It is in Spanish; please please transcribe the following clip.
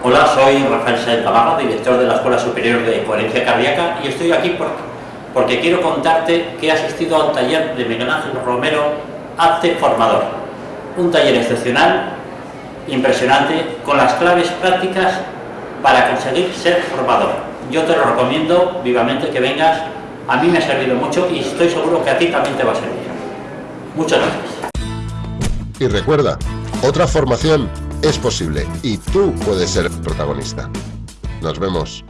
Hola, soy Rafael Sáenz Gamarra, director de la Escuela Superior de Coherencia Cardíaca y estoy aquí porque, quiero contarte que he asistido a un taller de Miguel Ángel Romero, Acte Formador. Un taller excepcional, impresionante, con las claves prácticas para conseguir ser formador. Yo te lo recomiendo vivamente que vengas, a mí me ha servido mucho y estoy seguro que a ti también te va a servir. Muchas gracias. Y recuerda, otra formación es posible y tú puedes ser protagonista. Nos vemos.